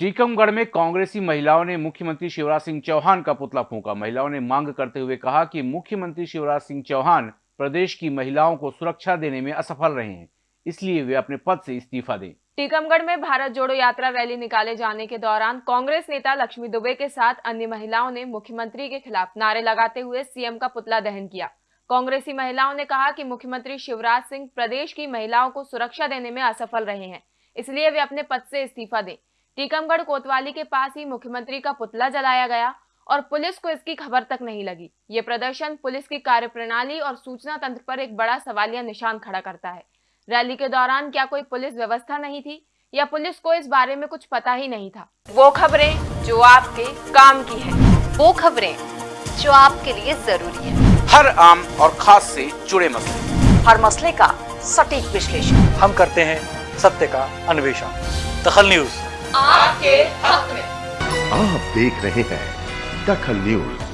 टीकमगढ़ में कांग्रेसी महिलाओं ने मुख्यमंत्री शिवराज सिंह चौहान का पुतला फूंका। महिलाओं ने मांग करते हुए कहा कि मुख्यमंत्री शिवराज सिंह चौहान प्रदेश की महिलाओं को सुरक्षा देने में असफल रहे हैं, इसलिए वे अपने पद से इस्तीफा दें। टीकमगढ़ में भारत जोड़ो यात्रा रैली निकाले जाने के दौरान कांग्रेस नेता लक्ष्मी दुबे के साथ अन्य महिलाओं ने मुख्यमंत्री के खिलाफ नारे लगाते हुए सीएम का पुतला दहन किया। कांग्रेसी महिलाओं ने कहा कि मुख्यमंत्री शिवराज सिंह प्रदेश की महिलाओं को सुरक्षा देने में असफल रहे हैं, इसलिए वे अपने पद से इस्तीफा दें। टीकमगढ़ कोतवाली के पास ही मुख्यमंत्री का पुतला जलाया गया और पुलिस को इसकी खबर तक नहीं लगी। ये प्रदर्शन पुलिस की कार्यप्रणाली और सूचना तंत्र पर एक बड़ा सवालिया निशान खड़ा करता है। रैली के दौरान क्या कोई पुलिस व्यवस्था नहीं थी या पुलिस को इस बारे में कुछ पता ही नहीं था? वो खबरें जो आपके काम की है। वो खबरें जो आपके लिए ज़रूरी है। हर आम और खास से जुड़े मसले। हर मसले का सटीक विश्लेषण। हम करते हैं सत्य का अन्वेषण। दखल न्यूज़। आपके हक में। आप देख रहे हैं दखल न्यूज़।